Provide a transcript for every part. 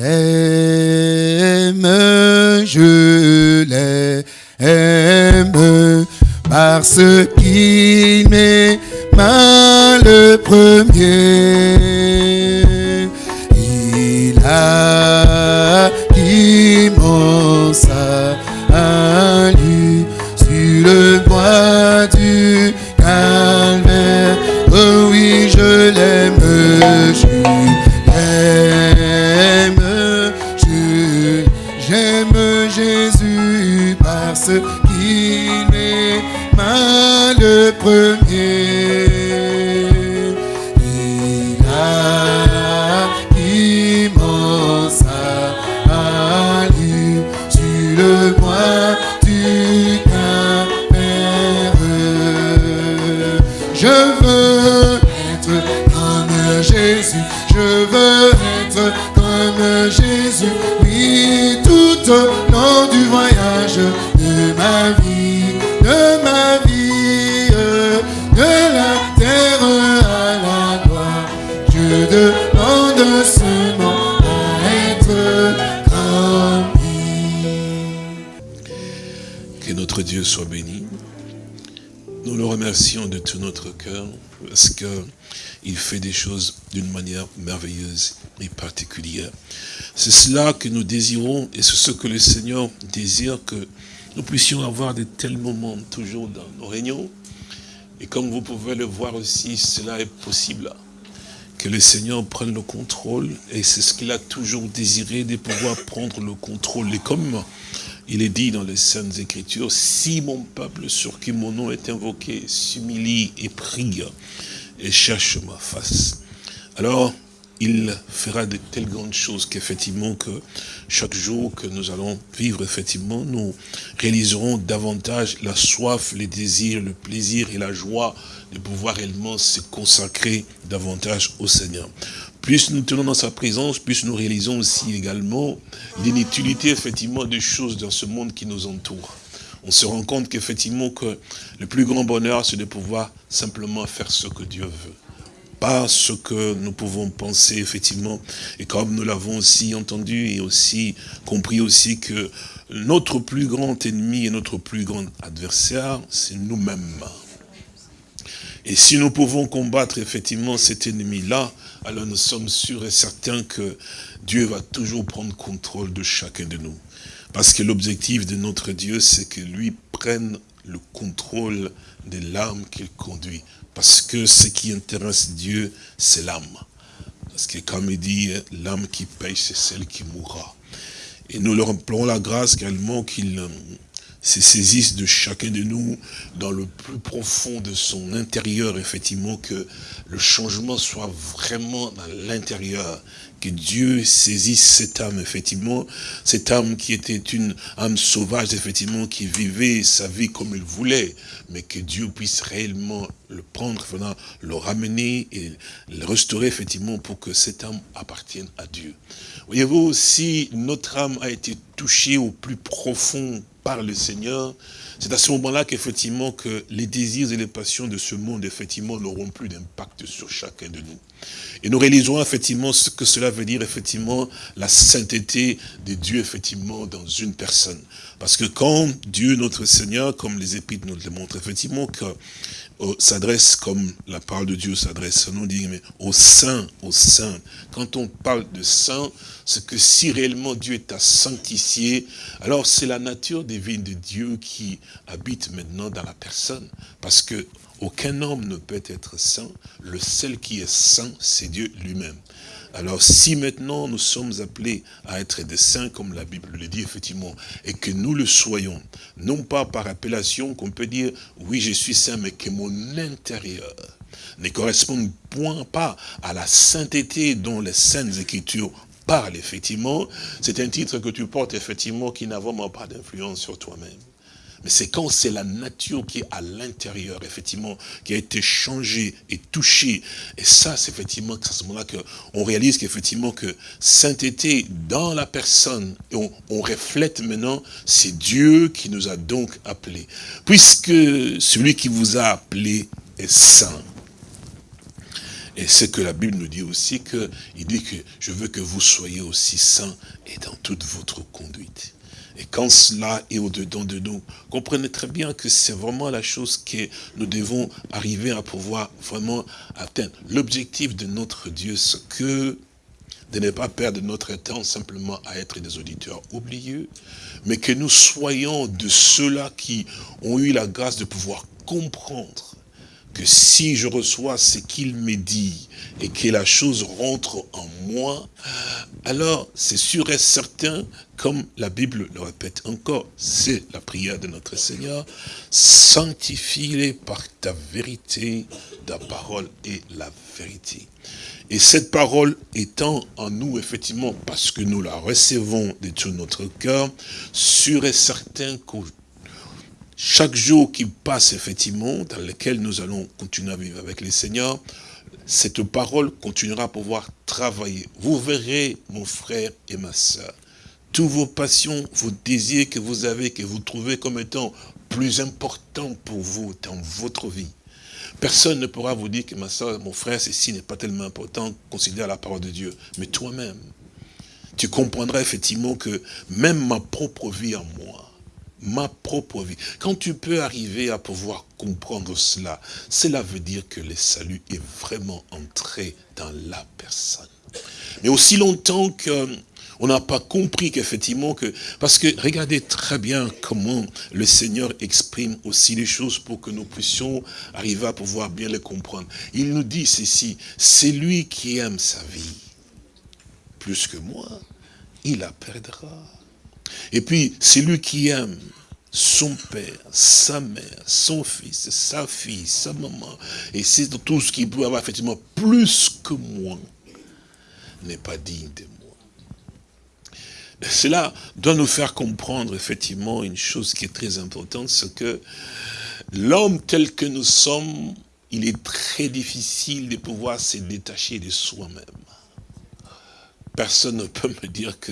l'aime, je l'aime, parce qu'il m'aima le premier. Que notre Dieu soit béni. Nous le remercions de tout notre cœur parce qu'il fait des choses d'une manière merveilleuse et particulière. C'est cela que nous désirons et c'est ce que le Seigneur désire que nous puissions avoir de tels moments toujours dans nos réunions. Et comme vous pouvez le voir aussi, cela est possible. Que le Seigneur prenne le contrôle et c'est ce qu'il a toujours désiré de pouvoir prendre le contrôle. Et comme il est dit dans les Saintes Écritures, si mon peuple sur qui mon nom est invoqué s'humilie et prie et cherche ma face, alors il fera de telles grandes choses qu'effectivement que chaque jour que nous allons vivre, effectivement, nous réaliserons davantage la soif, les désirs, le plaisir et la joie de pouvoir réellement se consacrer davantage au Seigneur. Plus nous tenons dans sa présence, plus nous réalisons aussi également l'inutilité, effectivement, des choses dans ce monde qui nous entoure. On se rend compte qu'effectivement que le plus grand bonheur, c'est de pouvoir simplement faire ce que Dieu veut pas ce que nous pouvons penser, effectivement. Et comme nous l'avons aussi entendu et aussi compris aussi que notre plus grand ennemi et notre plus grand adversaire, c'est nous-mêmes. Et si nous pouvons combattre effectivement cet ennemi-là, alors nous sommes sûrs et certains que Dieu va toujours prendre contrôle de chacun de nous. Parce que l'objectif de notre Dieu, c'est que lui prenne le contrôle de l'âme qu'il conduit. Parce que ce qui intéresse Dieu, c'est l'âme. Parce que comme il dit, l'âme qui paye, c'est celle qui mourra. Et nous leur implorons la grâce également qu'il se saisisse de chacun de nous dans le plus profond de son intérieur, effectivement, que le changement soit vraiment dans l'intérieur, que Dieu saisisse cette âme, effectivement, cette âme qui était une âme sauvage, effectivement, qui vivait sa vie comme il voulait, mais que Dieu puisse réellement le prendre, le ramener et le restaurer, effectivement, pour que cette âme appartienne à Dieu. Voyez-vous, si notre âme a été touchée au plus profond par le Seigneur, c'est à ce moment-là qu'effectivement que les désirs et les passions de ce monde, effectivement, n'auront plus d'impact sur chacun de nous. Et nous réaliserons effectivement ce que cela veut dire, effectivement, la sainteté de Dieu, effectivement, dans une personne. Parce que quand Dieu, notre Seigneur, comme les épîtres nous le montrent, effectivement, euh, s'adresse comme la parole de Dieu s'adresse, nous dit, mais au saint, au saint. Quand on parle de saint, c'est que si réellement Dieu est à sanctifier, alors c'est la nature divine de Dieu qui habite maintenant dans la personne. Parce que aucun homme ne peut être saint. Le seul qui est saint, c'est Dieu lui-même. Alors si maintenant nous sommes appelés à être des saints, comme la Bible le dit effectivement, et que nous le soyons, non pas par appellation qu'on peut dire, oui je suis saint, mais que mon intérieur ne corresponde point pas à la sainteté dont les saintes écritures parlent effectivement, c'est un titre que tu portes effectivement qui n'a vraiment pas d'influence sur toi-même. Mais c'est quand c'est la nature qui est à l'intérieur, effectivement, qui a été changée et touchée. Et ça, c'est effectivement à ce moment-là qu'on réalise qu'effectivement que sainteté dans la personne, on, reflète maintenant, c'est Dieu qui nous a donc appelés. Puisque celui qui vous a appelé est saint. Et c'est que la Bible nous dit aussi que, il dit que je veux que vous soyez aussi saints et dans toute votre conduite. Et quand cela est au-dedans de nous, comprenez très bien que c'est vraiment la chose que nous devons arriver à pouvoir vraiment atteindre. L'objectif de notre Dieu, c'est que de ne pas perdre notre temps simplement à être des auditeurs oublieux, mais que nous soyons de ceux-là qui ont eu la grâce de pouvoir comprendre que si je reçois ce qu'il me dit et que la chose rentre en moi, alors c'est sûr et certain, comme la Bible le répète encore, c'est la prière de notre Seigneur, sanctifie-les par ta vérité, ta parole est la vérité. Et cette parole étant en nous, effectivement, parce que nous la recevons de tout notre cœur, sûr et certain que chaque jour qui passe, effectivement, dans lequel nous allons continuer à vivre avec les Seigneurs, cette parole continuera à pouvoir travailler. Vous verrez, mon frère et ma soeur, tous vos passions, vos désirs que vous avez, que vous trouvez comme étant plus importants pour vous dans votre vie, Personne ne pourra vous dire que ma soeur, mon frère, ceci n'est pas tellement important, considère la parole de Dieu. Mais toi-même, tu comprendras effectivement que même ma propre vie en moi, ma propre vie, quand tu peux arriver à pouvoir comprendre cela, cela veut dire que le salut est vraiment entré dans la personne. Mais aussi longtemps que on n'a pas compris qu'effectivement que... Parce que regardez très bien comment le Seigneur exprime aussi les choses pour que nous puissions arriver à pouvoir bien les comprendre. Il nous dit ceci, c'est lui qui aime sa vie plus que moi, il la perdra. Et puis, c'est lui qui aime son père, sa mère, son fils, sa fille, sa maman, et c'est tout ce qu'il peut avoir effectivement plus que moi, n'est pas digne de moi. Cela doit nous faire comprendre effectivement une chose qui est très importante, c'est que l'homme tel que nous sommes, il est très difficile de pouvoir se détacher de soi-même. Personne ne peut me dire que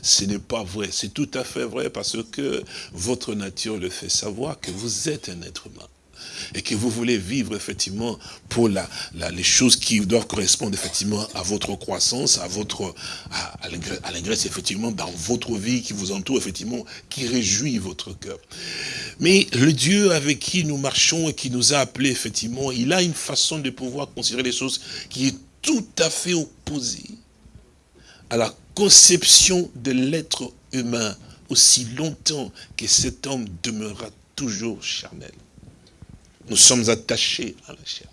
ce n'est pas vrai. C'est tout à fait vrai parce que votre nature le fait savoir que vous êtes un être humain et que vous voulez vivre effectivement pour les choses qui doivent correspondre effectivement à votre croissance, à votre à, l'ingresse effectivement dans votre vie qui vous entoure effectivement, qui réjouit votre cœur. Mais le Dieu avec qui nous marchons et qui nous a appelés effectivement, il a une façon de pouvoir considérer les choses qui est tout à fait opposée à la conception de l'être humain aussi longtemps que cet homme demeurera toujours charnel. Nous sommes attachés à la chair.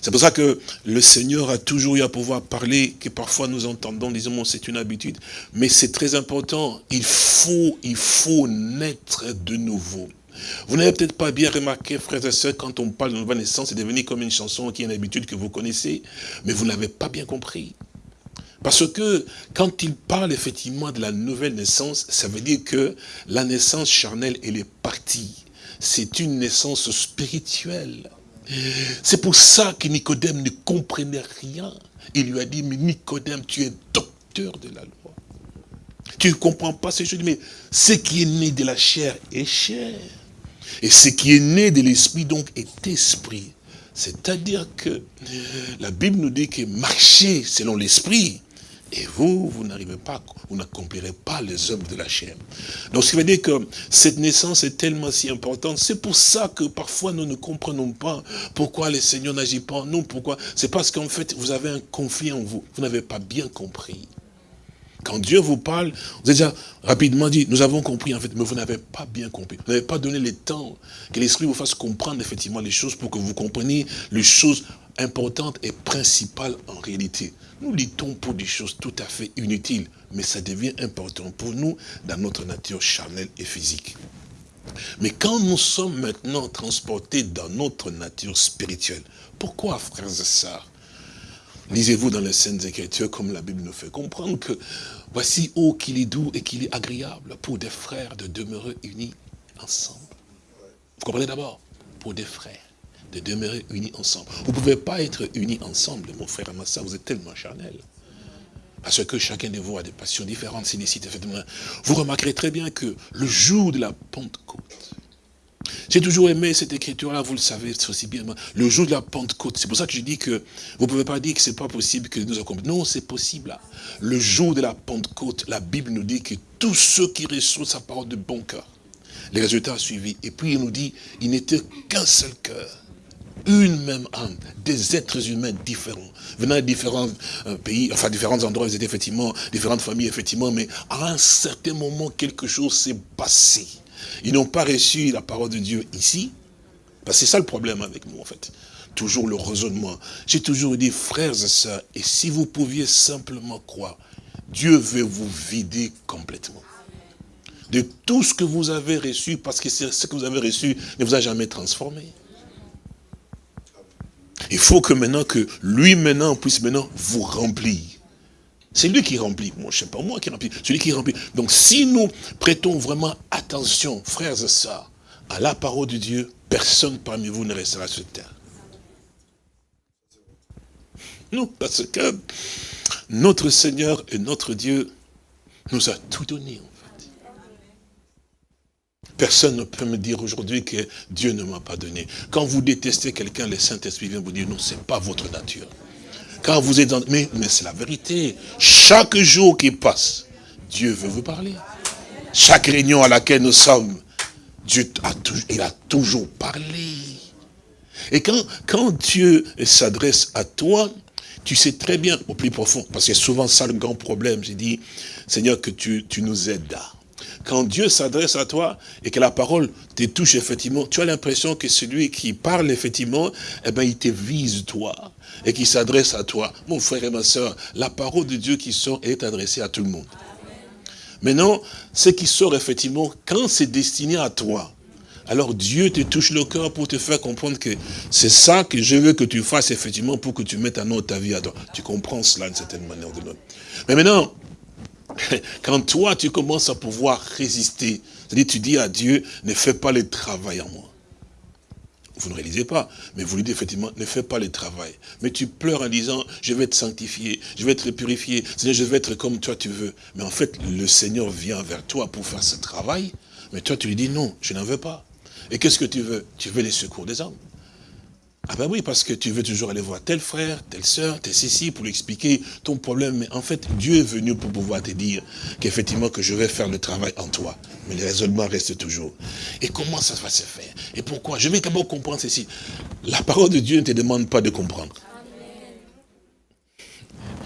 C'est pour ça que le Seigneur a toujours eu à pouvoir parler, que parfois nous entendons, disons, c'est une habitude. Mais c'est très important, il faut, il faut naître de nouveau. Vous n'avez peut-être pas bien remarqué, frères et sœurs, quand on parle de nouvelle naissance, c'est devenu comme une chanson qui est une habitude que vous connaissez, mais vous n'avez pas bien compris. Parce que quand il parle effectivement de la nouvelle naissance, ça veut dire que la naissance charnelle, elle est partie c'est une naissance spirituelle. C'est pour ça que Nicodème ne comprenait rien. Il lui a dit, mais Nicodème, tu es docteur de la loi. Tu ne comprends pas ces choses, mais ce qui est né de la chair est chair. Et ce qui est né de l'esprit, donc, est esprit. C'est-à-dire que la Bible nous dit que marcher selon l'esprit, et vous, vous n'arrivez pas, vous n'accomplirez pas les œuvres de la chair. Donc, ce qui veut dire que cette naissance est tellement si importante. C'est pour ça que parfois nous ne comprenons pas pourquoi le Seigneur n'agit pas nous. Pourquoi C'est parce qu'en fait, vous avez un conflit en vous. Vous n'avez pas bien compris. Quand Dieu vous parle, vous avez déjà rapidement dit, nous avons compris en fait, mais vous n'avez pas bien compris. Vous n'avez pas donné le temps que l'Esprit vous fasse comprendre effectivement les choses pour que vous compreniez les choses importantes et principales en réalité. Nous luttons pour des choses tout à fait inutiles, mais ça devient important pour nous dans notre nature charnelle et physique. Mais quand nous sommes maintenant transportés dans notre nature spirituelle, pourquoi, frères et sœurs Lisez-vous dans les Saintes Écritures, comme la Bible nous fait comprendre que voici, oh, qu'il est doux et qu'il est agréable pour des frères de demeurer unis ensemble. Vous comprenez d'abord? Pour des frères de demeurer unis ensemble. Vous ne pouvez pas être unis ensemble, mon frère et ma soeur, vous êtes tellement charnel. Parce que chacun de vous a des passions différentes, Vous remarquerez très bien que le jour de la Pentecôte, J'ai toujours aimé cette écriture-là, vous le savez aussi bien. Le jour de la Pentecôte, c'est pour ça que je dis que vous ne pouvez pas dire que c'est pas possible que nous accomplissons. Non, c'est possible. Le jour de la Pentecôte, la Bible nous dit que tous ceux qui reçoivent sa parole de bon cœur, les résultats ont suivi. Et puis il nous dit, il n'était qu'un seul cœur, une même âme, des êtres humains différents, venant de différents euh, pays, enfin différents endroits, effectivement, différentes familles, effectivement, mais à un certain moment, quelque chose s'est passé. Ils n'ont pas reçu la parole de Dieu ici. Parce que c'est ça le problème avec nous, en fait. Toujours le raisonnement. J'ai toujours dit, frères et sœurs, et si vous pouviez simplement croire, Dieu veut vous vider complètement. De tout ce que vous avez reçu, parce que ce que vous avez reçu ne vous a jamais transformé. Il faut que maintenant, que lui maintenant puisse maintenant vous remplir. C'est lui qui remplit. Moi, je ne sais pas moi qui remplit. C'est lui qui remplit. Donc, si nous prêtons vraiment attention, frères et sœurs, à la parole de Dieu, personne parmi vous ne restera sur terre. Non, parce que notre Seigneur et notre Dieu nous a tout donné. Personne ne peut me dire aujourd'hui que Dieu ne m'a pas donné. Quand vous détestez quelqu'un, le Saint-Esprit vient vous dire, non, ce n'est pas votre nature. Quand vous êtes dans... Mais, mais c'est la vérité. Chaque jour qui passe, Dieu veut vous parler. Chaque réunion à laquelle nous sommes, Dieu a, il a toujours parlé. Et quand, quand Dieu s'adresse à toi, tu sais très bien, au plus profond, parce que souvent ça le grand problème, j'ai dit, Seigneur, que tu, tu nous aides quand Dieu s'adresse à toi et que la parole te touche effectivement, tu as l'impression que celui qui parle effectivement, eh ben, il te vise toi et qui s'adresse à toi. Mon frère et ma soeur, la parole de Dieu qui sort est adressée à tout le monde. Maintenant, ce qui sort effectivement, quand c'est destiné à toi, alors Dieu te touche le cœur pour te faire comprendre que c'est ça que je veux que tu fasses effectivement pour que tu mettes en ordre ta vie à toi. Tu comprends cela d'une certaine manière de l'autre. Mais maintenant, quand toi tu commences à pouvoir résister, c'est-à-dire tu dis à Dieu, ne fais pas le travail en moi vous ne réalisez pas, mais vous lui dites effectivement, ne fais pas le travail. Mais tu pleures en disant, je vais être sanctifié, je vais être purifié, Seigneur, je vais être comme toi tu veux. Mais en fait, le Seigneur vient vers toi pour faire ce travail, mais toi tu lui dis, non, je n'en veux pas. Et qu'est-ce que tu veux? Tu veux les secours des hommes. Ah ben oui, parce que tu veux toujours aller voir tel frère, telle sœur, tel ceci, pour lui expliquer ton problème. Mais en fait, Dieu est venu pour pouvoir te dire qu'effectivement que je vais faire le travail en toi. Mais le raisonnement reste toujours. Et comment ça va se faire? Et pourquoi? Je vais d'abord comprendre ceci. La parole de Dieu ne te demande pas de comprendre.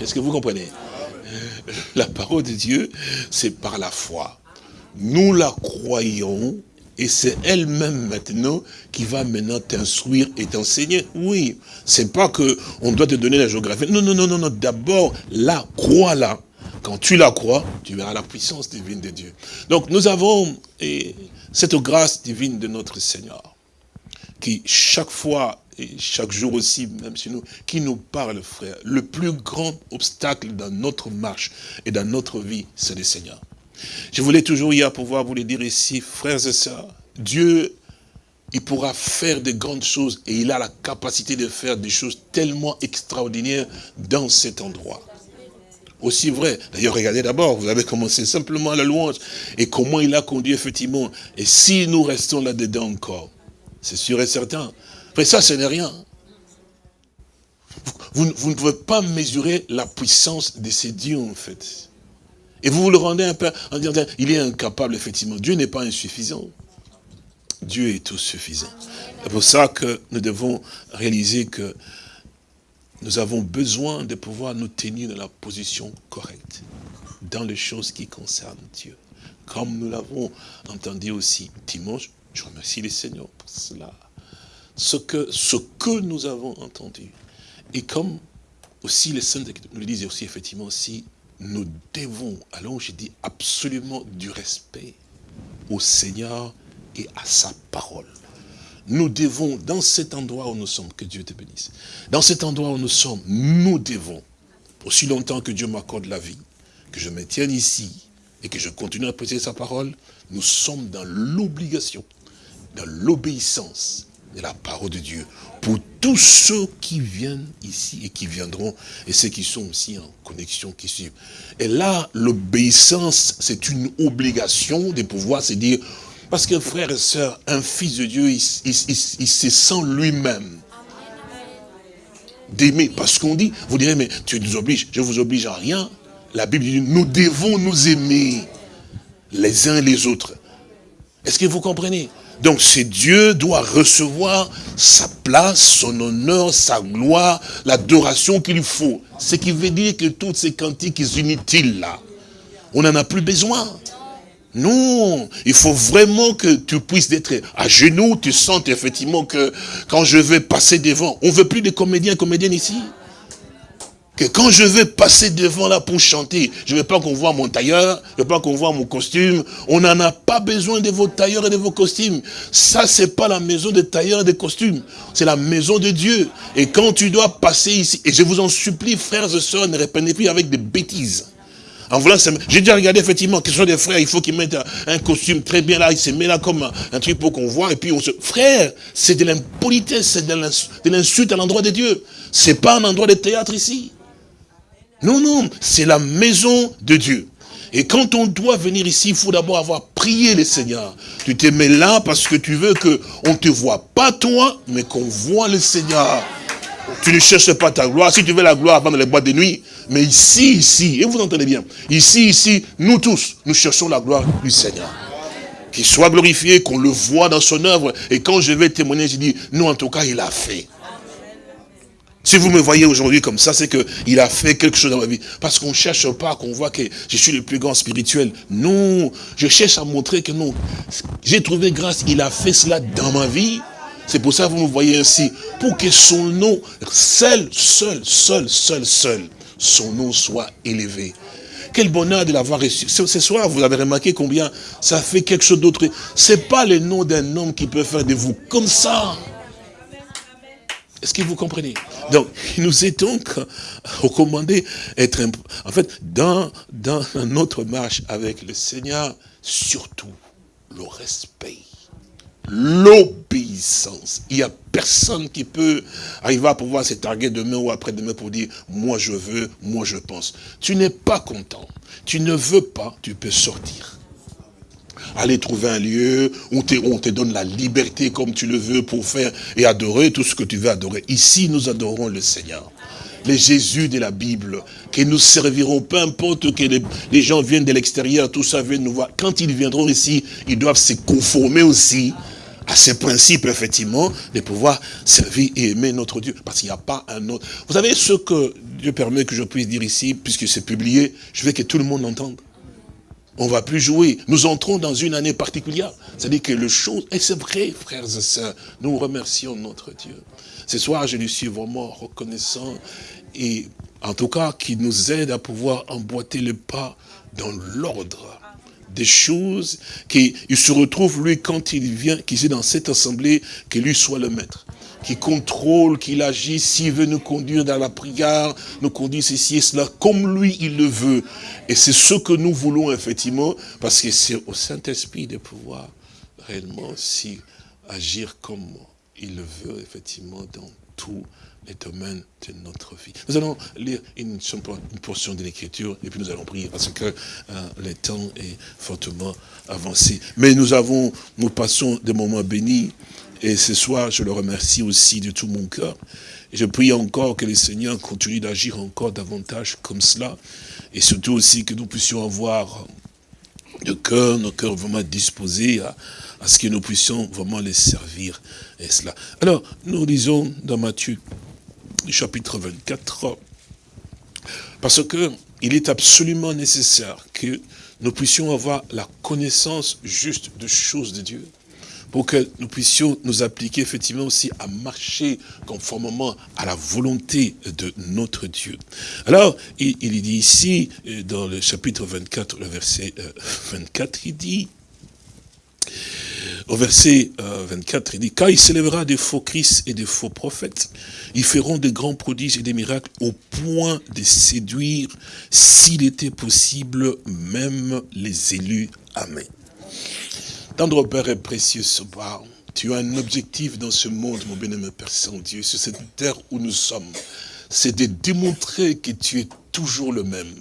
Est-ce que vous comprenez? La parole de Dieu, c'est par la foi. Nous la croyons et c'est elle-même maintenant qui va maintenant t'instruire et t'enseigner. Oui, c'est pas que on doit te donner la géographie. Non, non, non, non, non. D'abord, la crois-la. Quand tu la crois, tu verras la puissance divine de Dieu. Donc nous avons et, cette grâce divine de notre Seigneur, qui chaque fois et chaque jour aussi, même chez nous, qui nous parle, frère. Le plus grand obstacle dans notre marche et dans notre vie, c'est le Seigneur. Je voulais toujours hier pouvoir vous le dire ici, frères et sœurs, Dieu, il pourra faire de grandes choses et il a la capacité de faire des choses tellement extraordinaires dans cet endroit. Aussi vrai. D'ailleurs, regardez d'abord, vous avez commencé simplement la louange et comment il a conduit effectivement. Et si nous restons là-dedans encore, c'est sûr et certain. Mais ça, ce n'est rien. Vous, ne pouvez pas mesurer la puissance de ces dieux, en fait. Et vous vous le rendez un peu en disant, il est incapable, effectivement. Dieu n'est pas insuffisant. Dieu est tout suffisant. C'est pour ça que nous devons réaliser que nous avons besoin de pouvoir nous tenir dans la position correcte, dans les choses qui concernent Dieu. Comme nous l'avons entendu aussi dimanche, je remercie les Seigneurs pour cela. Ce que, ce que nous avons entendu. Et comme aussi les saints nous le disent aussi effectivement aussi, nous devons, alors je dis absolument du respect au Seigneur et à sa parole. Nous devons, dans cet endroit où nous sommes, que Dieu te bénisse, dans cet endroit où nous sommes, nous devons, aussi longtemps que Dieu m'accorde la vie, que je me tienne ici et que je continue à prêcher sa parole, nous sommes dans l'obligation, dans l'obéissance de la parole de Dieu pour tous ceux qui viennent ici et qui viendront, et ceux qui sont aussi en connexion, qui suivent. Et là, l'obéissance, c'est une obligation de pouvoir se dire, Parce que frère et sœur, un fils de Dieu, il, se sent lui-même d'aimer. Parce qu'on dit, vous direz, mais tu nous obliges, je vous oblige à rien. La Bible dit, nous devons nous aimer les uns les autres. Est-ce que vous comprenez? Donc c'est Dieu doit recevoir sa place, son honneur, sa gloire, l'adoration qu'il faut. Ce qui veut dire que toutes ces cantiques inutiles là, on n'en a plus besoin. Non, il faut vraiment que tu puisses être à genoux, tu sens effectivement que quand je vais passer devant, on veut plus de comédiens, comédiennes ici que quand je vais passer devant là pour chanter, je ne veux pas qu'on voit mon tailleur, je ne veux pas qu'on voit mon costume. On n'en a pas besoin de vos tailleurs et de vos costumes. Ça, c'est pas la maison des tailleurs et des costumes. C'est la maison de Dieu. Et quand tu dois passer ici, et je vous en supplie, frères et sœurs, ne répondez plus avec des bêtises. En voulant j'ai déjà regardé effectivement, que ce soit des frères, il faut qu'ils mettent un, costume très bien là, il se met là comme un, truc pour qu'on voit, et puis on se... Frère, c'est de l'impolitesse, c'est de l'insulte à l'endroit de Dieu. C'est pas un endroit de théâtre ici. Non, non, c'est la maison de Dieu. Et quand on doit venir ici, il faut d'abord avoir prié le Seigneur. Tu te mets là parce que tu veux qu'on ne te voit pas toi, mais qu'on voit le Seigneur. Tu ne cherches pas ta gloire. Si tu veux la gloire, avant les boîtes de nuit. Mais ici, ici, et vous entendez bien, ici, ici, nous tous, nous cherchons la gloire du Seigneur. Qu'il soit glorifié, qu'on le voit dans son œuvre. Et quand je vais témoigner, je dis, nous en tout cas, il a fait. Si vous me voyez aujourd'hui comme ça, c'est qu'il a fait quelque chose dans ma vie. Parce qu'on ne cherche pas qu'on voit que je suis le plus grand spirituel. Non, je cherche à montrer que non. J'ai trouvé grâce, il a fait cela dans ma vie. C'est pour ça que vous me voyez ainsi. Pour que son nom, seul, seul, seul, seul, seul, son nom soit élevé. Quel bonheur de l'avoir reçu. Ce soir, vous avez remarqué combien ça fait quelque chose d'autre. C'est pas le nom d'un homme qui peut faire de vous comme ça. Est-ce que vous comprenez? Donc, il nous est donc recommandé être, en fait, dans, dans notre marche avec le Seigneur, surtout le respect, l'obéissance. Il n'y a personne qui peut arriver à pouvoir se targuer demain ou après-demain pour dire, moi je veux, moi je pense. Tu n'es pas content, tu ne veux pas, tu peux sortir aller trouver un lieu où on te donne la liberté comme tu le veux pour faire et adorer tout ce que tu veux adorer. Ici, nous adorons le Seigneur. Les Jésus de la Bible, que nous servirons, peu importe que les, gens viennent de l'extérieur, tout ça vient nous voir. Quand ils viendront ici, ils doivent se conformer aussi à ces principes, effectivement, de pouvoir servir et aimer notre Dieu. Parce qu'il n'y a pas un autre. Vous savez ce que Dieu permet que je puisse dire ici, puisque c'est publié, je veux que tout le monde entende. On ne va plus jouer. Nous entrons dans une année particulière. C'est-à-dire que le chose, et c'est vrai, frères et sœurs, nous remercions notre Dieu. Ce soir, je lui suis vraiment reconnaissant et en tout cas, qui nous aide à pouvoir emboîter le pas dans l'ordre des choses, qu'il se retrouve, lui, quand il vient, qu'il est dans cette assemblée, que lui soit le maître qui contrôle, qu'il agit, s'il veut nous conduire dans la prière, nous conduire ceci et cela, comme lui il le veut. Et c'est ce que nous voulons effectivement, parce que c'est au Saint-Esprit de pouvoir réellement aussi agir comme il le veut effectivement dans les domaines de notre vie. Nous allons lire une, portion de l'écriture et puis nous allons prier parce que euh, le temps est fortement avancé. Mais nous avons, nous passons des moments bénis et ce soir, je le remercie aussi de tout mon cœur. Je prie encore que le Seigneur continue d'agir encore davantage comme cela. Et surtout aussi que nous puissions avoir de cœur, nos cœurs vraiment disposés à, à ce que nous puissions vraiment les servir. Et cela. Alors, nous lisons dans Matthieu, chapitre 24, parce que il est absolument nécessaire que nous puissions avoir la connaissance juste de choses de Dieu pour que nous puissions nous appliquer effectivement aussi à marcher conformément à la volonté de notre Dieu. Alors, il, dit ici, euh, dans le chapitre 24, le verset 24, euh, il dit, au verset 24, euh, il dit, car il s'élèvera des faux Christ et des faux prophètes, ils feront de grands prodiges et des miracles au point de séduire, s'il était possible, même les élus. Amen. Tendre Père est précieux ce. Tu as un objectif dans ce monde, mon bien-aimé Père Saint-Dieu, sur cette terre où nous sommes. C'est de démontrer que tu es toujours le même.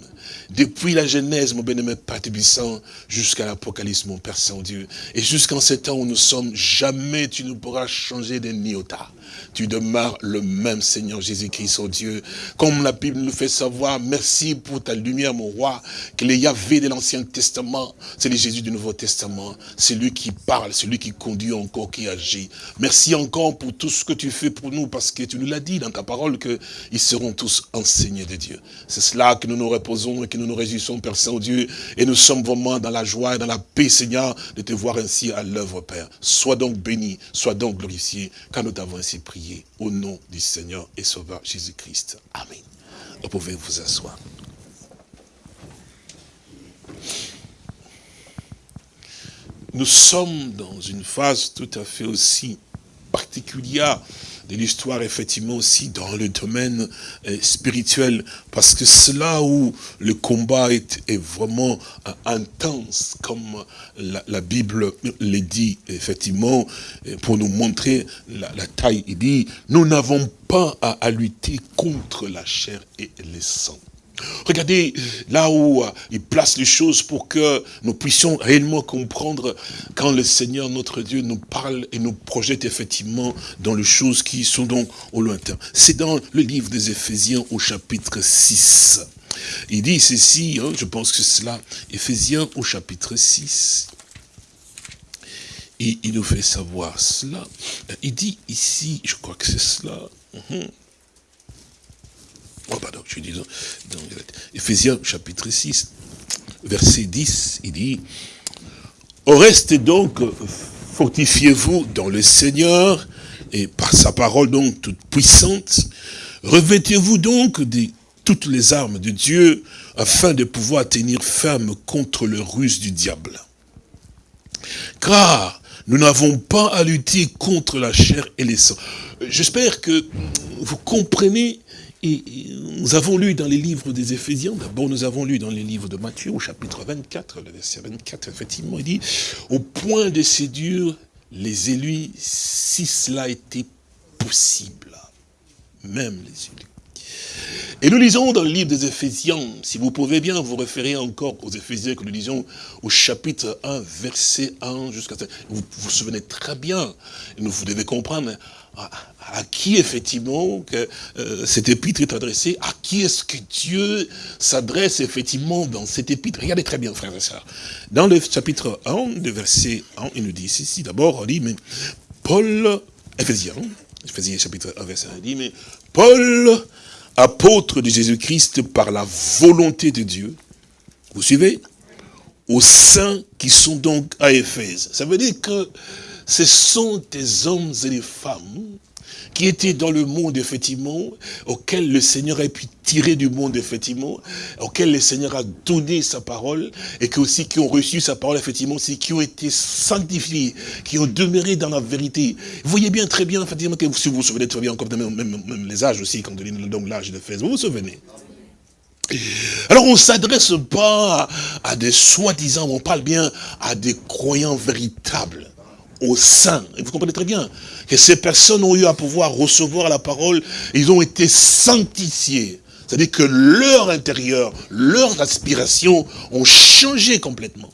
Depuis la Genèse, mon bien-aimé Père Tébissant, jusqu'à l'Apocalypse, mon Père Saint-Dieu. Et jusqu'en ce temps où nous sommes, jamais tu ne pourras changer de niota tu demeures le même Seigneur Jésus-Christ, oh Dieu. Comme la Bible nous fait savoir, merci pour ta lumière, mon roi, que les Yahvé de l'Ancien Testament, c'est le Jésus du Nouveau Testament. C'est lui qui parle, c'est lui qui conduit encore, qui agit. Merci encore pour tout ce que tu fais pour nous, parce que tu nous l'as dit dans ta parole, qu'ils seront tous enseignés de Dieu. C'est cela que nous nous reposons et que nous nous réjouissons, Père Saint-Dieu, et nous sommes vraiment dans la joie et dans la paix, Seigneur, de te voir ainsi à l'œuvre, Père. Sois donc béni, sois donc glorifié, car nous t'avons ainsi prié au nom du Seigneur et Sauveur Jésus-Christ. Amen. Vous pouvez vous asseoir. Nous sommes dans une phase tout à fait aussi particulière de l'histoire, effectivement, aussi dans le domaine euh, spirituel, parce que c'est là où le combat est, est vraiment euh, intense, comme la, Bible le dit, effectivement, pour nous montrer la, taille. Il dit, nous n'avons pas à, à lutter contre la chair et les sangs Regardez là où euh, il place les choses pour que nous puissions réellement comprendre quand le Seigneur, notre Dieu, nous parle et nous projette effectivement dans les choses qui sont donc au lointain. C'est dans le livre des Éphésiens au chapitre 6. Il dit ceci, hein, je pense que c'est cela, Éphésiens au chapitre 6. Et il nous fait savoir cela. Il dit ici, je crois que c'est cela. Mhm. Oh, pardon, je dis dans, Ephésiens chapitre 6, verset 10, il dit, au reste donc, fortifiez-vous dans le Seigneur, et par sa parole donc toute puissante, revêtez-vous donc de toutes les armes de Dieu, afin de pouvoir tenir ferme contre le ruse du diable. Car nous n'avons pas à lutter contre la chair et les sangs. J'espère que vous comprenez et nous avons lu dans les livres des Éphésiens, d'abord nous avons lu dans les livres de Matthieu au chapitre 24, le verset 24, effectivement, il dit, au point de séduire les élus, si cela était possible, même les élus. Et nous lisons dans le livre des Éphésiens, si vous pouvez bien vous référer encore aux Éphésiens que nous lisons au chapitre 1, verset 1 jusqu'à... Vous vous souvenez très bien, vous devez comprendre à, qui effectivement euh, cette épître est adressée, à qui est-ce que Dieu s'adresse effectivement dans cette épître? Regardez très bien, frères et sœurs. Dans le chapitre 1, le verset 1, il nous dit ici, d'abord, on dit, mais Paul, Ephésiens, Ephésiens chapitre 1, verset 1, il dit, mais Paul, apôtre de Jésus-Christ par la volonté de Dieu, vous suivez? Aux saints qui sont donc à Éphèse. Ça veut dire que ce sont des hommes et des femmes qui étaient dans le monde, effectivement, auquel le Seigneur a pu tirer du monde, effectivement, auquel le Seigneur a donné sa parole, et qui aussi qui ont reçu sa parole, effectivement, c'est qui ont été sanctifiés, qui ont demeuré dans la vérité. Vous voyez bien, très bien, effectivement, que si vous vous souvenez très bien, encore même, les âges aussi, quand on dit donc l'âge de Fès, vous vous souvenez alors on s'adresse pas à des soi-disant, on parle bien à des croyants véritables au sein. Et vous comprenez très bien que ces personnes ont eu à pouvoir recevoir la parole, ils ont été sanctifiés. C'est-à-dire que leur intérieur, leurs aspirations ont changé complètement.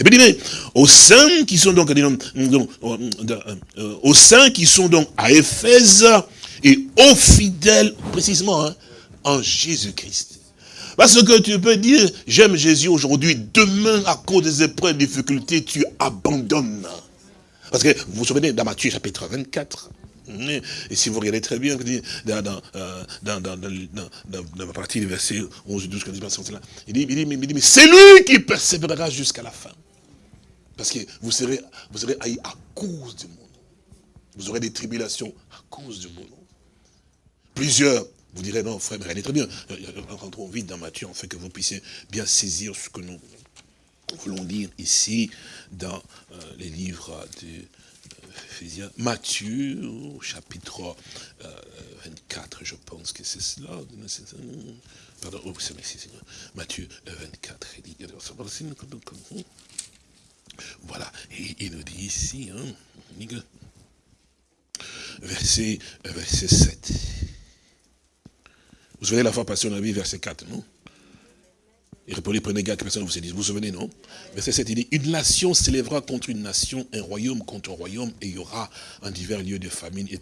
Et puis, mais, au sein qui sont donc, au sein qui sont donc à Éphèse et aux fidèles, précisément, hein, en Jésus-Christ. Parce que tu peux dire, j'aime Jésus aujourd'hui, demain, à cause des épreuves, des difficultés, tu abandonnes. Parce que vous vous souvenez, dans Matthieu chapitre 24, et si vous regardez très bien, dans, dans, euh, dans, dans, dans la partie du verset 11 12, il dit, il dit, il dit mais c'est lui qui persévérera jusqu'à la fin. Parce que vous serez, vous serez haïs à cause du monde. Vous aurez des tribulations à cause du monde. Plusieurs vous direz, non, frère, mais regardez très bien. Rentrons vite dans Matthieu, en fait, que vous puissiez bien saisir ce que nous voulons dire ici dans euh, les livres de euh, Matthieu, chapitre 24, euh, je pense que c'est cela. Pardon, oh, c'est. Matthieu 24, il dit, voilà, et il nous dit ici, hein, verset, verset 7. Vous savez, la fois passée, on a vu verset 4, non? Il répondit, prenez garde que personne ne vous dit. Vous vous souvenez, non? Verset 7, il dit, une nation s'élèvera contre une nation, un royaume contre un royaume, et il y aura en divers lieux de famine. Et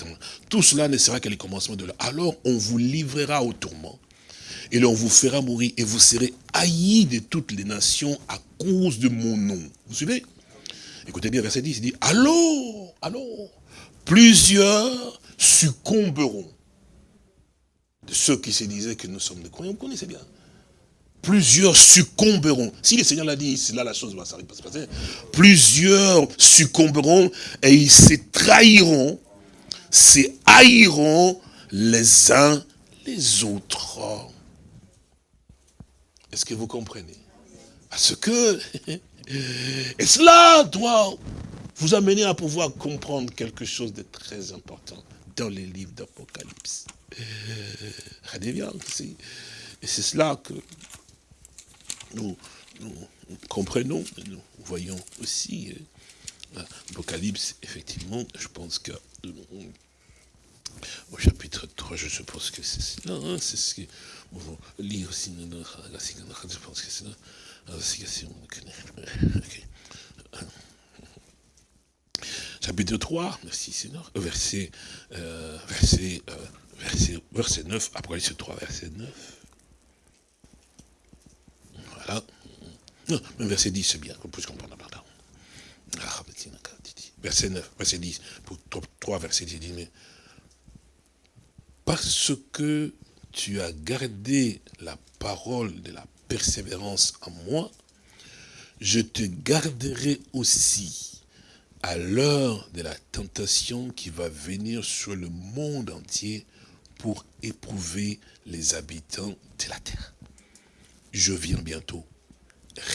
tout cela ne sera que le commencement de l'heure. Alors, on vous livrera au tourment, et l'on vous fera mourir, et vous serez haïs de toutes les nations à cause de mon nom. Vous suivez? Écoutez bien, verset 10, il dit, alors, alors, plusieurs succomberont. De ceux qui se disaient que nous sommes des croyants, vous connaissez bien. Plusieurs succomberont. Si le Seigneur l'a dit, c'est là la chose va se passer. Plusieurs succomberont et ils se trahiront, se haïront les uns les autres. Est-ce que vous comprenez? Parce que, et cela doit vous amener à pouvoir comprendre quelque chose de très important dans les livres d'Apocalypse. Regardez bien, c'est cela que nous, comprenons, nous voyons aussi euh, l'Apocalypse, effectivement, je pense que euh, au chapitre 3, je suppose que c'est cela, hein, c'est ce que on lire aussi, je pense que c'est là, chapitre 3, merci Seigneur, verset, euh, verset, euh, verset, verset 9, Apocalypse 3, verset 9. Voilà. Non, verset 10, c'est bien, qu'on puisse comprendre. Ah, verset 9, verset 10, pour 3, verset 10, dit, mais parce que tu as gardé la parole de la persévérance en moi, je te garderai aussi à l'heure de la tentation qui va venir sur le monde entier pour éprouver les habitants de la terre. Je viens bientôt.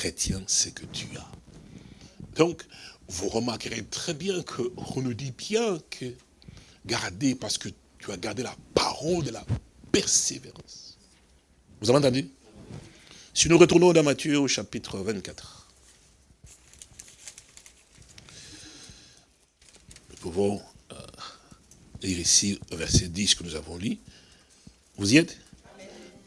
Retiens ce que tu as. Donc, vous remarquerez très bien qu'on nous dit bien que garder, parce que tu as gardé la parole de la persévérance. Vous avez entendu? Si nous retournons dans Matthieu au chapitre 24, nous pouvons euh, lire ici verset 10 que nous avons lu. Vous y êtes?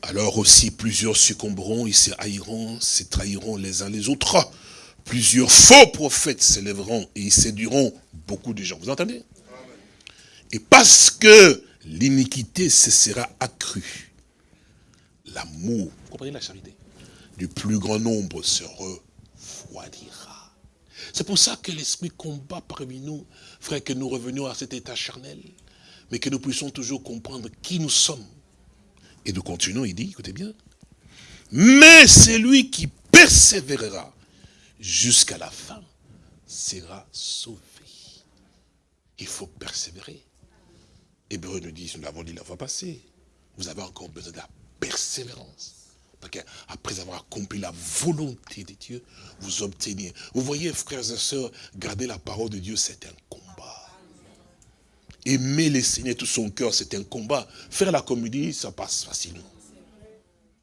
Alors aussi plusieurs succomberont, ils se haïront, se trahiront les uns les autres. Plusieurs faux prophètes s'élèveront et ils séduiront beaucoup de gens. Vous entendez? Et parce que l'iniquité se sera accrue. L'amour, vous comprenez la charité, du plus grand nombre se refroidira. C'est pour ça que l'esprit combat parmi nous, frère, que nous revenions à cet état charnel, mais que nous puissions toujours comprendre qui nous sommes. Et nous continuons, il dit, écoutez bien, mais celui qui persévérera jusqu'à la fin sera sauvé. Il faut persévérer. Hébreu nous dit, nous l'avons dit la fois passée, vous avez encore besoin de la persévérance. Parce qu'après avoir accompli la volonté de Dieu, vous obtenez. Vous voyez, frères et sœurs, garder la parole de Dieu, c'est un combat. Aimer les Seigneur tout son cœur, c'est un combat. Faire la comédie, ça passe facilement.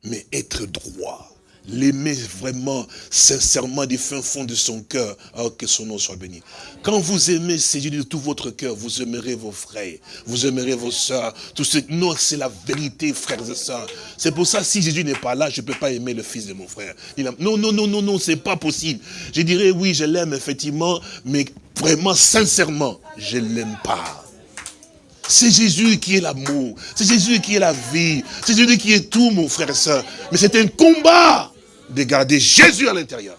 Mais être droit, l'aimer vraiment, sincèrement, du fin fond de son cœur, oh, que son nom soit béni. Quand vous aimez Jésus de tout votre cœur, vous aimerez vos frères, vous aimerez vos soeurs, tout ce non, c'est la vérité, frères et sœurs. C'est pour ça, si Jésus n'est pas là, je ne peux pas aimer le fils de mon frère. non, non, non, non, non, c'est pas possible. Je dirais, oui, je l'aime, effectivement, mais vraiment, sincèrement, je ne l'aime pas. C'est Jésus qui est l'amour. C'est Jésus qui est la vie. C'est Jésus qui est tout, mon frère et soeur. Mais c'est un combat de garder Jésus à l'intérieur.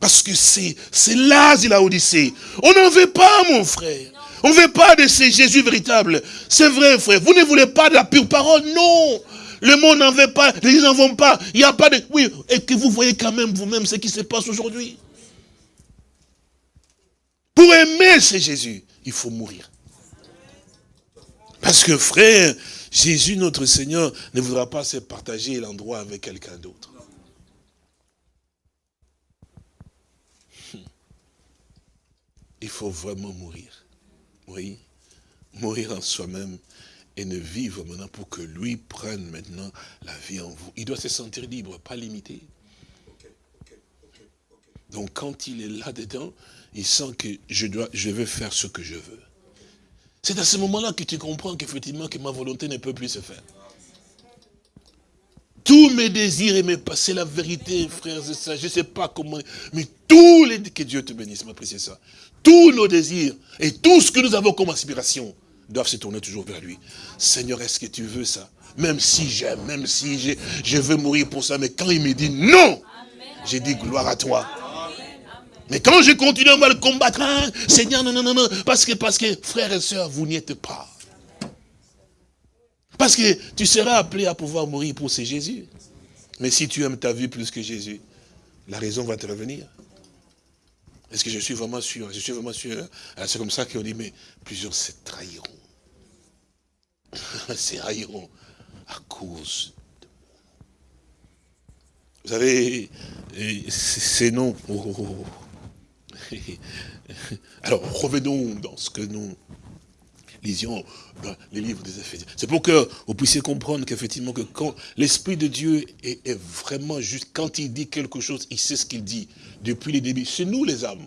Parce que c'est là, il a Odyssée. On n'en veut pas, mon frère. On ne veut pas de ces Jésus véritable. C'est vrai, frère. Vous ne voulez pas de la pure parole? Non. Le monde n'en veut pas. Les gens n'en vont pas. Il n'y a pas de... Oui, et que vous voyez quand même vous-même ce qui se passe aujourd'hui. Pour aimer ce Jésus, il faut mourir. Parce que frère, Jésus, notre Seigneur, ne voudra pas se partager l'endroit avec quelqu'un d'autre. Il faut vraiment mourir. Oui, mourir en soi-même et ne vivre maintenant pour que lui prenne maintenant la vie en vous. Il doit se sentir libre, pas limité. Donc quand il est là-dedans, il sent que je, dois, je veux faire ce que je veux. C'est à ce moment-là que tu comprends qu'effectivement que ma volonté ne peut plus se faire. Tous mes désirs et mes c'est la vérité, frères et sœurs. Je ne sais pas comment, mais tous les, que Dieu te bénisse, ma précieuse ça. Tous nos désirs et tout ce que nous avons comme aspiration doivent se tourner toujours vers lui. Seigneur, est-ce que tu veux ça? Même si j'aime, même si je, je veux mourir pour ça, mais quand il me dit non, j'ai dit gloire à toi. Mais quand je continue à le combattre, hein, Seigneur, non, non, non, non, parce que, parce que, frères et sœurs, vous n'y êtes pas. Parce que tu seras appelé à pouvoir mourir pour ce Jésus. Mais si tu aimes ta vie plus que Jésus, la raison va te revenir. Est-ce que je suis vraiment sûr? Je suis vraiment sûr. Hein? C'est comme ça qu'on dit, mais plusieurs se trahiront. se trahiront à cause de. Vous savez, ces noms... Oh, oh, oh, Alors, revenons dans ce que nous lisions dans les livres des Éphésiens. C'est pour que vous puissiez comprendre qu'effectivement, que quand l'Esprit de Dieu est, vraiment juste, quand il dit quelque chose, il sait ce qu'il dit depuis les débuts. C'est nous les âmes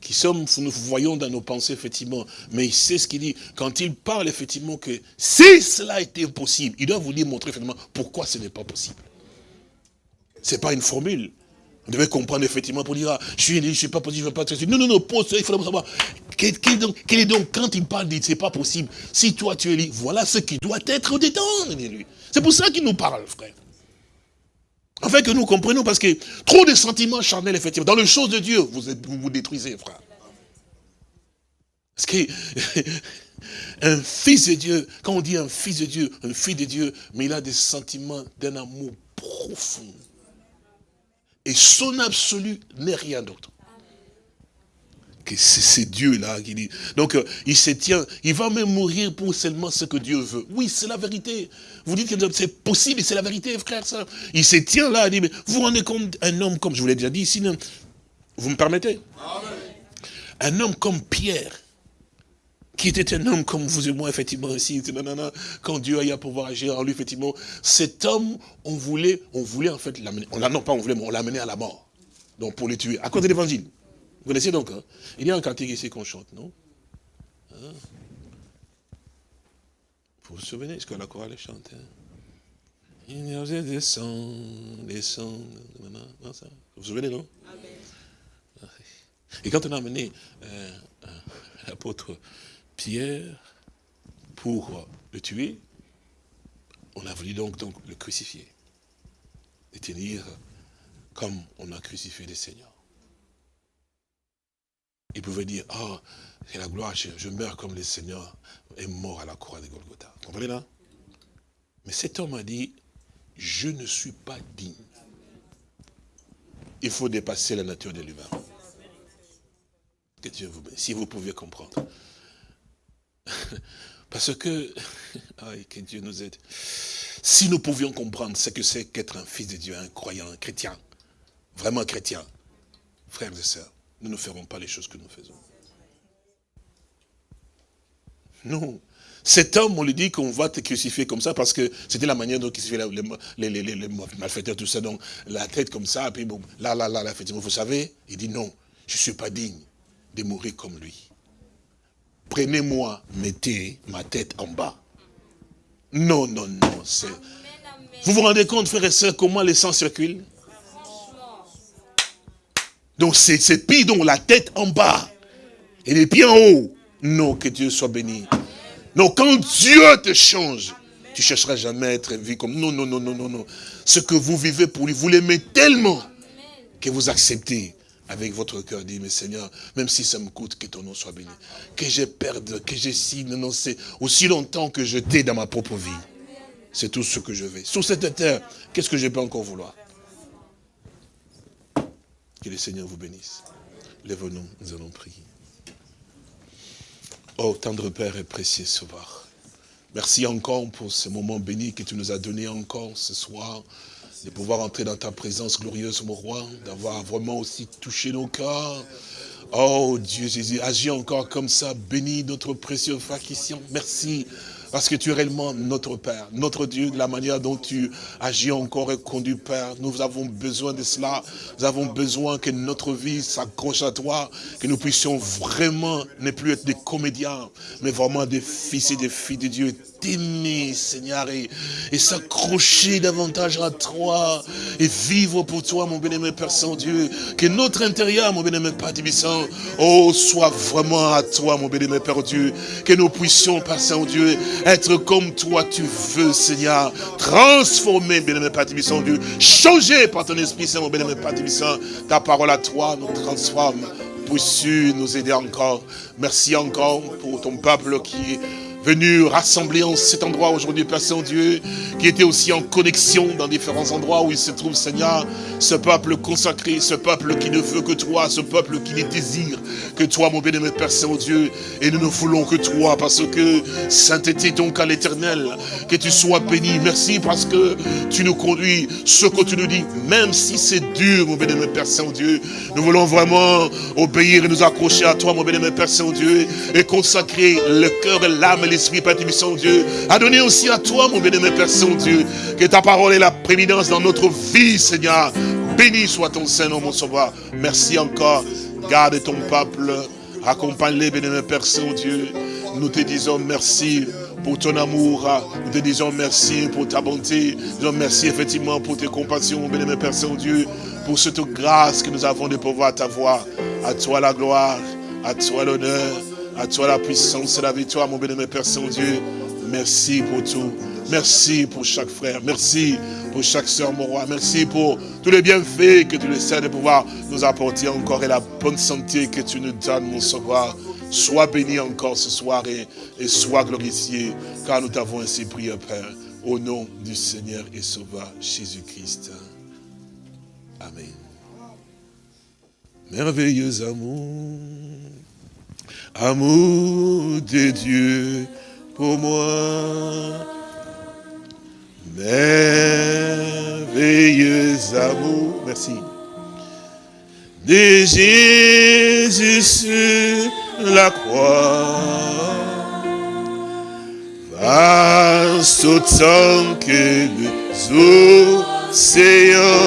qui sommes, nous voyons dans nos pensées, effectivement, mais il sait ce qu'il dit. Quand il parle, effectivement, que si cela était possible, il doit vous dire, montrer, effectivement, pourquoi ce n'est pas possible. Ce n'est pas une formule. Vous devez comprendre effectivement pour dire, ah, je suis je ne suis pas possible, je ne veux pas Non, non, non, pose il faut savoir. Quel, est donc, quand il parle, dit, c'est pas possible. Si toi tu es libre, voilà ce qui doit être dedans C'est pour ça qu'il nous parle, frère. Enfin que nous comprenons, parce que trop de sentiments charnels, effectivement, dans les choses de Dieu, vous vous, vous détruisez, frère. Parce que un fils de Dieu, quand on dit un fils de Dieu, un fils de Dieu, mais il a des sentiments d'un amour profond et son absolu n'est rien d'autre. Que c'est Dieu-là qui dit. Donc, euh, il se tient, il va même mourir pour seulement ce que Dieu veut. Oui, c'est la vérité. Vous dites que c'est possible, c'est la vérité, frère, ça. Il se tient là, il dit, mais vous vous rendez compte, un homme, comme je vous l'ai déjà dit ici, vous me permettez? Un homme comme Pierre, qui était un homme comme vous et moi, effectivement, aussi, quand Dieu a eu à pouvoir agir en lui, effectivement, cet homme, on voulait, on voulait en fait l'amener, on l'a non pas on voulait, mais on l'a amené à la mort. Donc pour le tuer, à cause de l'évangile. Vous connaissez donc, hein? il y a un cantique ici qu'on chante, non? Hein? Vous vous souvenez ce que la chorale chante hein? Il y a des sangs, des sangs, vous vous souvenez, non? Et quand on a amené euh, euh, l'apôtre Pierre pour le tuer, on a voulu donc, le crucifier. Et tenir comme on a crucifié le Seigneur. Il pouvait dire, oh, c'est la gloire, je, meurs comme le Seigneur est mort à la croix de Golgotha. Vous comprenez là Mais cet homme a dit, je ne suis pas digne. Il faut dépasser la nature de l'humain. Que Dieu vous Si vous pouviez comprendre. Parce que, que Dieu nous aide. Si nous pouvions comprendre ce que c'est qu'être un fils de Dieu, un croyant, un chrétien, vraiment chrétien, frères et sœurs, nous ne ferons pas les choses que nous faisons. Non. Cet homme, on lui dit qu'on va te crucifier comme ça parce que c'était la manière dont il crucifiait les, les, les, malfaiteurs, tout ça. Donc, la tête comme ça, puis bon, là, là, là, là, effectivement, vous savez, il dit non, je ne suis pas digne de mourir comme lui prenez-moi, mettez ma tête en bas. Non, non, non. Vous vous rendez compte, frères et sœurs, comment le sang circule Donc c'est pire, donc la tête en bas et les pieds en haut. Non, que Dieu soit béni. Non, quand Dieu te change, tu chercheras jamais à être vu comme... Non, non, non, non, non, non. Ce que vous vivez pour lui, vous l'aimez tellement que vous acceptez avec votre cœur, dit, mais Seigneur, même si ça me coûte, que ton nom soit béni. Que je perde, que non, c'est aussi longtemps que je t'ai dans ma propre vie. C'est tout ce que je veux. Sur cette terre, qu'est-ce que je peux encore vouloir? Que le Seigneur vous bénisse. Lève-nous, nous allons prier. Oh, tendre Père et précieux Sauveur. Merci encore pour ce moment béni que tu nous as donné encore ce soir de pouvoir entrer dans ta présence glorieuse, mon roi, d'avoir vraiment aussi touché nos cœurs. Oh Dieu Jésus, agis encore comme ça, bénis notre précieux frère Christian. Merci Parce que tu es réellement notre Père, notre Dieu, de la manière dont tu agis encore et conduis, Père. Nous avons besoin de cela. Nous avons besoin que notre vie s'accroche à toi, que nous puissions vraiment ne plus être des comédiens, mais vraiment des fils et des filles de Dieu t'aimer, Seigneur, et, s'accrocher davantage à toi, et vivre pour toi, mon bien-aimé Père Saint-Dieu. Que notre intérieur, mon bien-aimé Père Tibissant, oh, soit vraiment à toi, mon bien-aimé Père Dieu. Que nous puissions, Père Saint-Dieu, être comme toi tu veux, Seigneur. Transformer, bien-aimé Père Tibissant, Dieu. Changer par ton Esprit Saint, mon bien-aimé Père Tibissant. Ta parole à toi nous transforme. Puisses-tu nous aider encore. Merci encore pour ton peuple qui venu rassembler en cet endroit aujourd'hui, Père Saint-Dieu, qui était aussi en connexion dans différents endroits où il se trouve, Seigneur, ce peuple consacré, ce peuple qui ne veut que toi, ce peuple qui ne désire que toi, mon bien-aimé Père Saint-Dieu, et nous ne voulons que toi, parce que sainteté donc à l'éternel, que tu sois béni, merci parce que tu nous conduis, ce que tu nous dis, même si c'est dur, mon bien-aimé Père Saint-Dieu, nous voulons vraiment obéir et nous accrocher à toi, mon bien-aimé Père Saint-Dieu, et consacrer le cœur l'âme et l'esprit, Père Saint-Dieu, à donner aussi à toi, mon bien-aimé Père Saint-Dieu, que ta parole est la prévidence dans notre vie, Seigneur. Béni soit ton Seigneur, mon Sauveur. Merci encore. Garde ton peuple. Accompagne-les, bien-aimé Père Saint-Dieu. Nous te disons merci pour ton amour. Nous te disons merci pour ta bonté. Nous disons merci effectivement pour tes compassions, mon bien-aimé Père Saint-Dieu. Pour cette grâce que nous avons de pouvoir t'avoir. À toi la gloire, à toi l'honneur, à toi la puissance et la victoire, mon bien-aimé Père Saint-Dieu. Merci pour tout. Merci pour chaque frère. Merci pour chaque soeur, mon roi. Merci pour tous les bienfaits que tu essaies de pouvoir nous apporter encore et la bonne santé que tu nous donnes, mon sauveur. Sois béni encore ce soir et, et sois glorifié, car nous t'avons ainsi prié, Père, au nom du Seigneur et Sauveur Jésus-Christ. Amen. Merveilleux amour amour de Dieu pour moi. Merveilleux amour, merci. De Jésus sur la croix, vaste autant que les océans,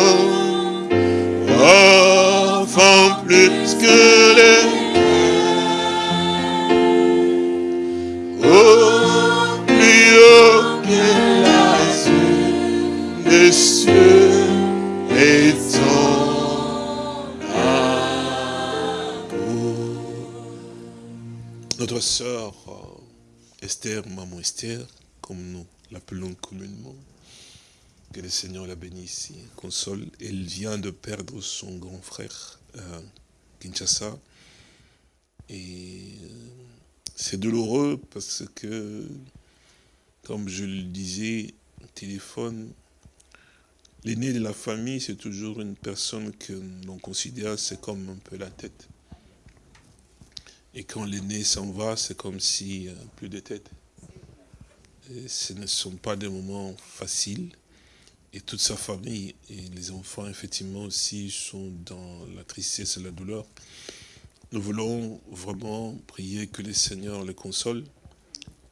Maman Esther, comme nous l'appelons communément, que le Seigneur la bénisse, console. Elle vient de perdre son grand frère, euh, Kinshasa. Et euh, c'est douloureux parce que, comme je le disais au téléphone, L'aîné de la famille, c'est toujours une personne que l'on considère, c'est comme un peu la tête. Et quand l'aîné s'en va, c'est comme si a plus de tête. Et ce ne sont pas des moments faciles. Et toute sa famille et les enfants, effectivement, aussi sont dans la tristesse et la douleur. Nous voulons vraiment prier que le Seigneur les console.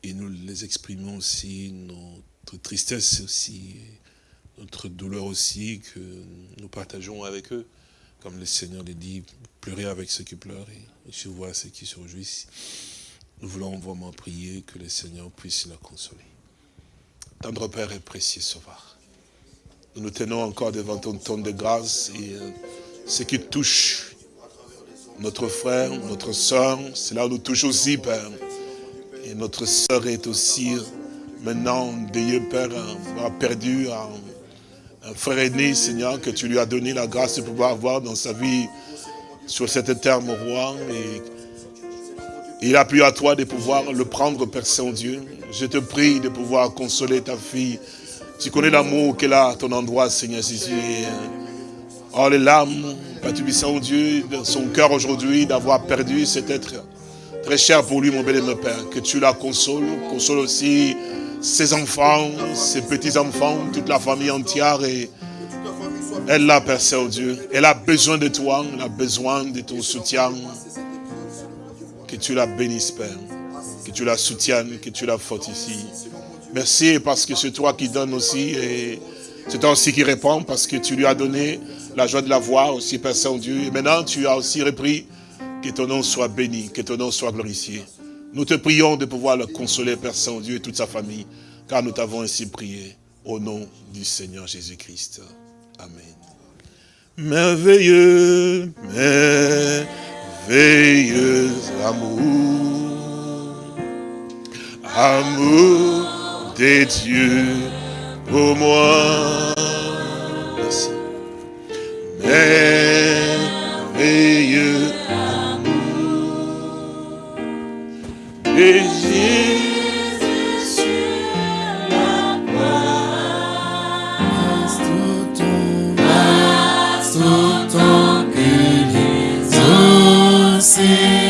Et nous les exprimons aussi, notre tristesse aussi, notre douleur aussi que nous partageons avec eux. Comme le Seigneur les dit, pleurer avec ceux qui pleurent et vois ceux qui se réjouissent. Nous voulons vraiment prier que le Seigneur puisse la consoler. Tendre Père et précieux Sauveur, nous nous tenons encore devant ton ton de grâce et euh, ce qui touche notre frère, notre soeur, cela nous touche aussi, Père. Et notre soeur est aussi maintenant, Dieu Père, a perdu un frère aîné, Seigneur, que tu lui as donné la grâce de pouvoir avoir dans sa vie sur cette terre, mon roi. Il a pu à toi de pouvoir le prendre, Père Saint-Dieu. Je te prie de pouvoir consoler ta fille. Tu connais l'amour qu'elle a à ton endroit, Seigneur Jésus. Oh, les larmes, Père Saint-Dieu, dans son cœur aujourd'hui, d'avoir perdu cet être très cher pour lui, mon bel aimé Père. Que tu la consoles, console aussi ses enfants, ses petits-enfants, toute la famille entière. Et elle l'a, Père Saint-Dieu. Elle a besoin de toi, elle a besoin de ton soutien. Que tu la bénisses, Père. Que tu la soutiennes, que tu la fortifies. Merci parce que c'est toi qui donnes aussi et c'est toi aussi qui réponds parce que tu lui as donné la joie de la voir aussi, Père Saint-Dieu. Et maintenant, tu as aussi repris que ton nom soit béni, que ton nom soit glorifié. Nous te prions de pouvoir le consoler, Père Saint-Dieu, et toute sa famille, car nous t'avons ainsi prié au nom du Seigneur Jésus-Christ. Amen. Merveilleux, merveilleux amour, amour des dieux pour moi. Merci. Merveilleux amour des Jésus océans,